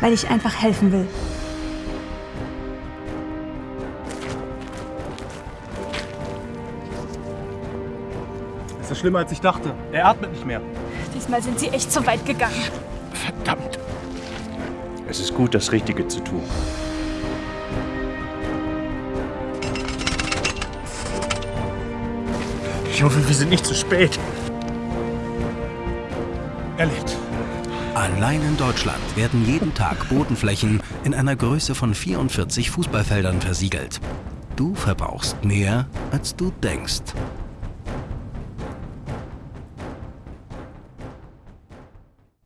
weil ich einfach helfen will. Das ist schlimmer, als ich dachte. Er atmet nicht mehr. Diesmal sind sie echt zu weit gegangen. Verdammt. Es ist gut, das Richtige zu tun. Ich hoffe, wir sind nicht zu spät. Er lebt. Allein in Deutschland werden jeden Tag Bodenflächen in einer Größe von 44 Fußballfeldern versiegelt. Du verbrauchst mehr, als du denkst.